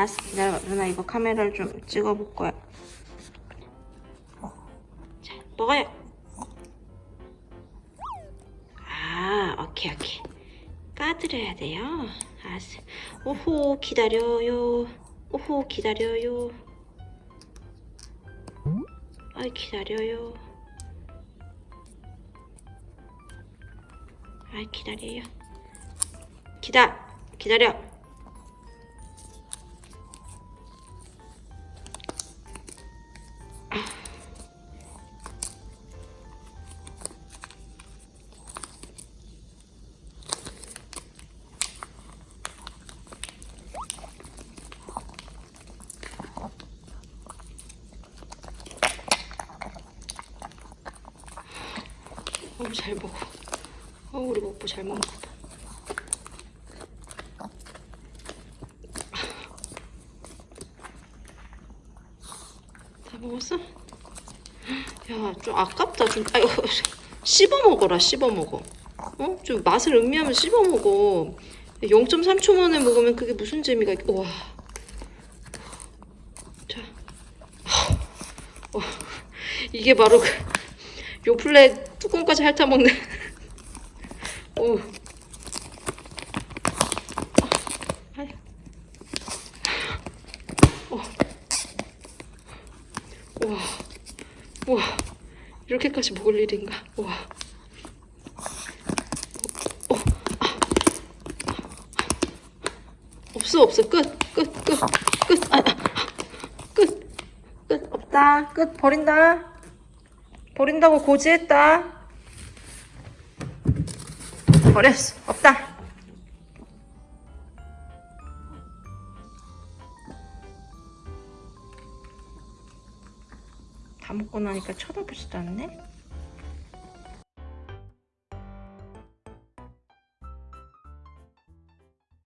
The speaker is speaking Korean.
알았어. 기다려 누나 이거 카메라를 좀 찍어볼 거야. 자 먹어요. 아 오케이 오케이. 까드려야 돼요. 알았어. 오호 기다려요. 오호 기다려요. 아이 기다려요. 아이 기다려요. 기다 기다려 너무 잘 먹어. 어, 우리 먹보 잘 먹나 봐. 다 먹었어? 야, 좀 아깝다. 좀, 아유, 씹어 먹어라, 씹어 먹어. 어? 좀 맛을 음미하면 씹어 먹어. 0.3초 만에 먹으면 그게 무슨 재미가 있... 와. 자. 어, 이게 바로 그 요플레 뚜껑까지 핥아먹는 오. 아유. 어. 우와 우와 이렇게까지 먹을 일인가 우와 어. 아. 없어 없어 끝 끝 끝 끝 아, 아. 끝. 끝 없다 끝 버린다 버린다고 고지했다. 버렸어. 없다. 다 먹고 나니까 쳐다보지도 않네.